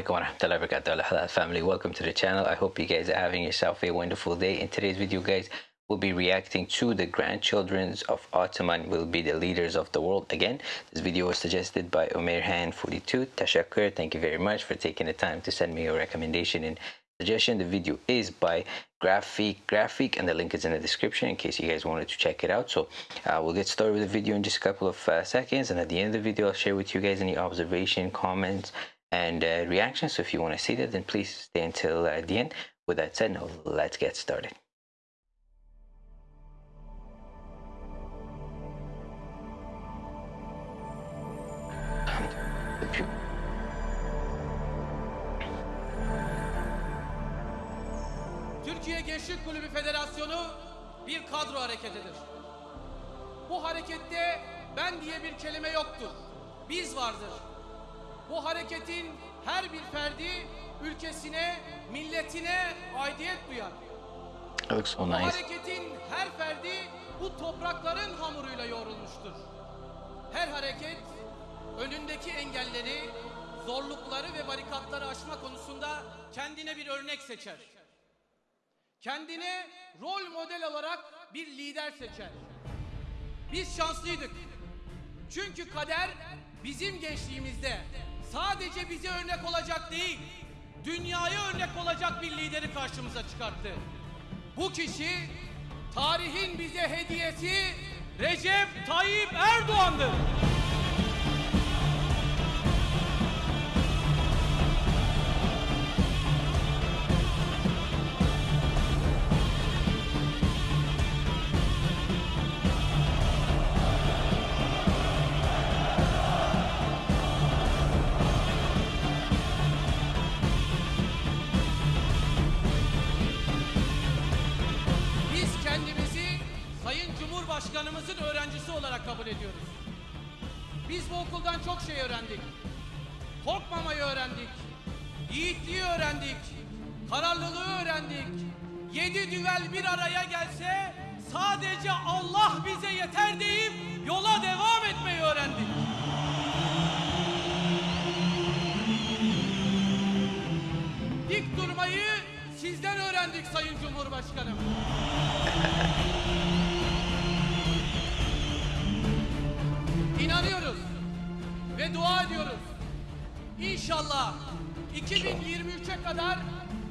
alaikum wa rahmatullahi wa barakatuh Halal family. Welcome to the channel. I hope you guys are having yourself a wonderful day. In today's video guys we'll be reacting to the grandchildren of Ottoman will be the leaders of the world again. This video was suggested by Omer Han 42 Tashakur thank you very much for taking the time to send me your recommendation and suggestion. The video is by graphic graphic and the link is in the description in case you guys wanted to check it out. So uh, we'll get started with the video in just a couple of uh, seconds. And at the end of the video i'll share with you guys any observation comments and uh, reactions so if you want to see that then please stay until uh, the end with that said now let's get started Türkiye Gençlik Kulübü Federasyonu bir kadro hareketidir. Bu harekette ben diye bir kelime yoktur. Biz vardır. Bu hareketin her bir ferdi ülkesine, milletine aidiyet duyar. it looks so Bu nice hareketin her ferdi bu toprakların hamuruyla yoğrulmuştur. Her hareket önündeki engelleri, zorlukları ve barikatları aşma konusunda kendine bir örnek seçer. Kendine rol model olarak bir lider seçer. Biz şanslıydık. Çünkü kader bizim gençliğimizde sadece bize örnek olacak değil, dünyaya örnek olacak bir lideri karşımıza çıkarttı. Bu kişi tarihin bize hediyesi Recep Tayyip Erdoğan'dır. Okuldan çok şey öğrendik. Korkmamayı öğrendik. Yiğitliği öğrendik. Kararlılığı öğrendik. Yedi düvel bir araya gelse sadece Allah bize yeter deyip yola devam etmeyi öğrendik. Dik durmayı sizden öğrendik Sayın Cumhurbaşkanım. İnanıyoruz dua ediyoruz. İnşallah 2023'e kadar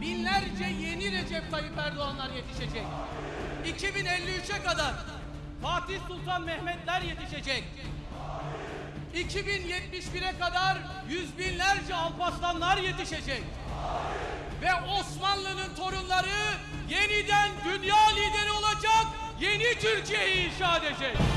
binlerce yeni Recep Tayyip Erdoğanlar yetişecek. 2053'e kadar Fatih Sultan Mehmetler yetişecek. 2071'e kadar yüz binlerce Alparslanlar yetişecek. Ve Osmanlı'nın torunları yeniden dünya lideri olacak, yeni Türkiye'yi inşa edecek.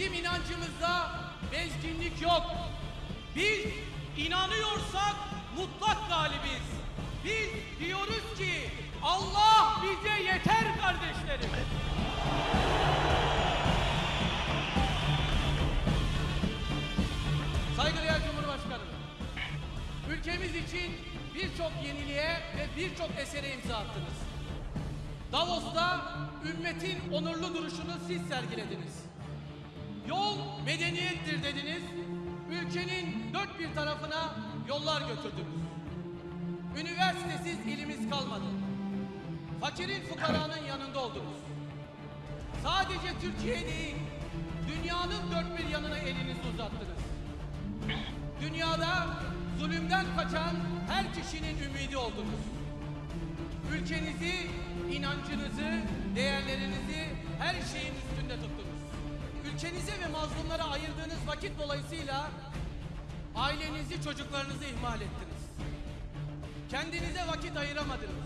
Bizim inancımızda bezginlik yok. Biz inanıyorsak mutlak galibiz. Biz diyoruz ki Allah bize yeter kardeşlerim. Saygıdeğer Cumhurbaşkanım, ülkemiz için birçok yeniliğe ve birçok esere imza attınız. Davos'ta ümmetin onurlu duruşunu siz sergilediniz. Yol medeniyettir dediniz. Ülkenin dört bir tarafına yollar götürdünüz. Üniversitesiz ilimiz kalmadı. Fakirin fukaranın yanında oldunuz. Sadece Türkiye değil, dünyanın dört bir yanına elinizi uzattınız. Dünyada zulümden kaçan her kişinin ümidi oldunuz. Ülkenizi, inancınızı, değerlerinizi her şeyin üstünde tuttunuz. Ülkenize ve mazlumlara ayırdığınız vakit dolayısıyla ailenizi, çocuklarınızı ihmal ettiniz. Kendinize vakit ayıramadınız.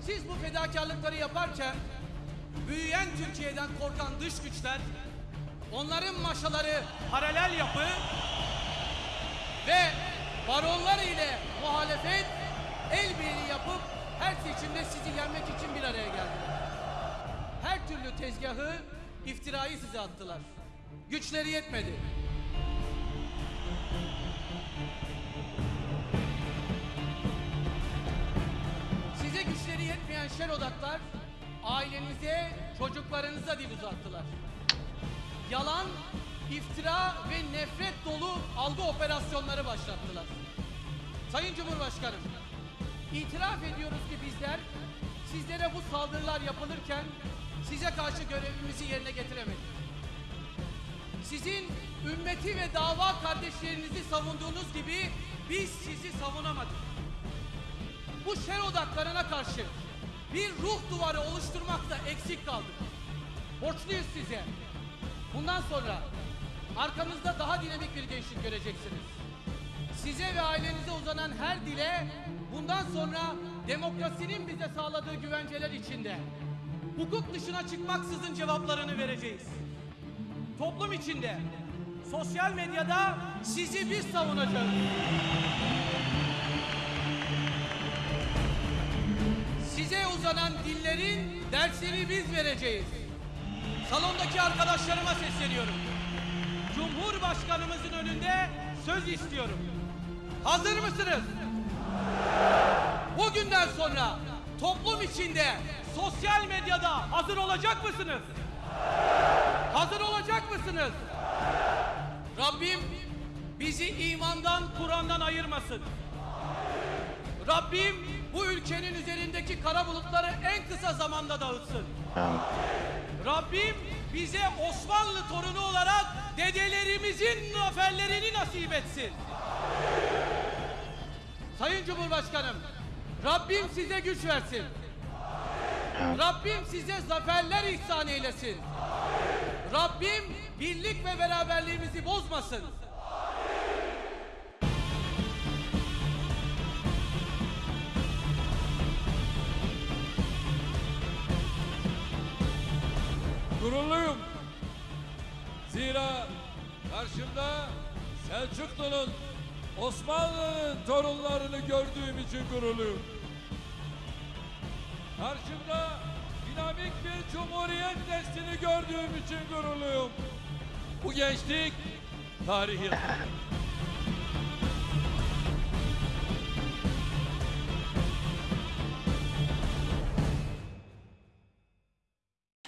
Siz bu fedakarlıkları yaparken büyüyen Türkiye'den korkan dış güçler onların maşaları paralel yapı ve baronlar ile muhalefet el birliği yapıp her seçimde sizi yenmek için bir araya geldiler. Her türlü tezgahı, iftirayı size attılar. Güçleri yetmedi. Size güçleri yetmeyen şer odaklar ailenize, çocuklarınıza dil uzattılar. Yalan, iftira ve nefret dolu algı operasyonları başlattılar. Sayın Cumhurbaşkanım, itiraf ediyoruz ki bizler sizlere bu saldırılar yapılırken size karşı görevimizi yerine getiremedik. Sizin ümmeti ve dava kardeşlerinizi savunduğunuz gibi biz sizi savunamadık. Bu şer odaklarına karşı bir ruh duvarı oluşturmakta eksik kaldık. Borçluyuz size. Bundan sonra arkamızda daha dinamik bir gençlik göreceksiniz. Size ve ailenize uzanan her dile bundan sonra demokrasinin bize sağladığı güvenceler içinde hukuk dışına çıkmaksızın cevaplarını vereceğiz. Toplum içinde, sosyal medyada sizi biz savunacağız. Size uzanan dillerin dersini biz vereceğiz. Salondaki arkadaşlarıma sesleniyorum. Cumhurbaşkanımızın önünde söz istiyorum. Hazır mısınız? Bugünden sonra toplum içinde, sosyal medyada hazır olacak mısınız? Hazır olacak mısınız? Rabbim bizi imandan, Kur'an'dan ayırmasın. Rabbim bu ülkenin üzerindeki kara bulutları en kısa zamanda dağıtsın. Rabbim bize Osmanlı torunu olarak dedelerimizin zaferlerini nasip etsin. Sayın Cumhurbaşkanım, Rabbim size güç versin. Rabbim size zaferler ihsan eylesin. Rabbim birlik ve beraberliğimizi bozmasın. Gururluyum. Zira karşımda Selçuklu'nun Osmanlı'nın torunlarını gördüğüm için gururluyum. Karşımda dinamik bir cumhuriyet neslini gördüğüm için gururluyum. Bu gençlik tarihi.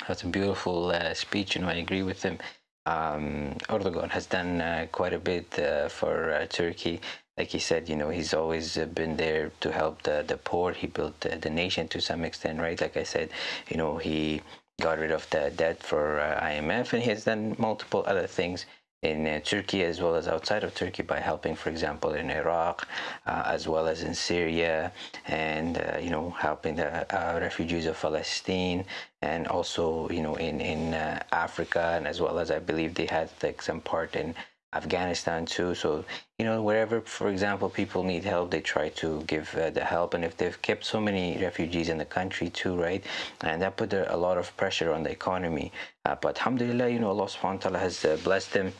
That's a beautiful uh, speech, and I agree with him. Um, Erdogan has done uh, quite a bit uh, for uh, Turkey. Like he said, you know, he's always uh, been there to help the, the poor. He built the, nation to some extent, right? Like I said, you know, he got rid of the debt for uh, IMF, and he has done multiple other things in uh, Turkey as well as outside of Turkey by helping, for example, in Iraq, uh, as well as in Syria, and uh, you know helping the uh, refugees of Palestine, and also you know in in uh, Africa, and as well as I believe they had like some part in Afghanistan too. So you know wherever, for example, people need help, they try to give uh, the help. And if they've kept so many refugees in the country too, right, and that put a, lot of pressure on the economy. Uh, but alhamdulillah, you know Allah Subhanahu wa Taala has uh, blessed them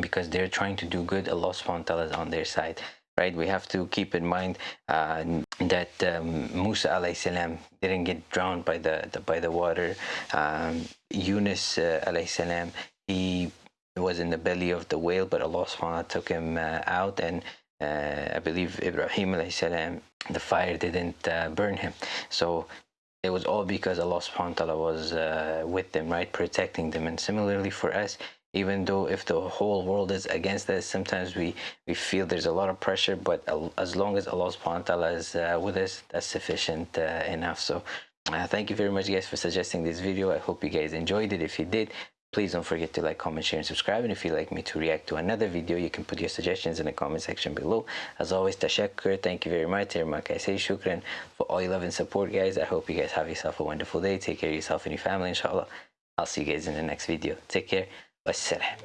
because they're trying to do good allah subhanahu wa ta'ala is on their side right? We have to keep in mind uh, that um, musa alayhi salam didn't get drowned by the, the by the water. Um, yunus uh, alayhi salam he was in the belly of the whale but allah subhanahu wa ta'ala took him uh, out and uh, i believe ibrahim alayhi salam the fire didn't uh, burn him. So it was all because allah subhanahu wa ta'ala was uh, with them right? Protecting them. And similarly for us even though if the whole world is against us sometimes we we feel there's a lot of pressure but as long as allah subhanahu wa ta'ala is uh, with us that's sufficient uh, enough. So uh, thank you very much guys for suggesting this video. I hope you guys enjoyed it. If you did please don't forget to like comment share and subscribe. And if you'd like me to react to another video you can put your suggestions in the comment section below. As always tashakkur thank you very much. I say shukran for all your love and support guys. I hope you guys have yourself a wonderful day. Take care of yourself and your family inshallah. I'll see you guys in the next video. Take care والسلام.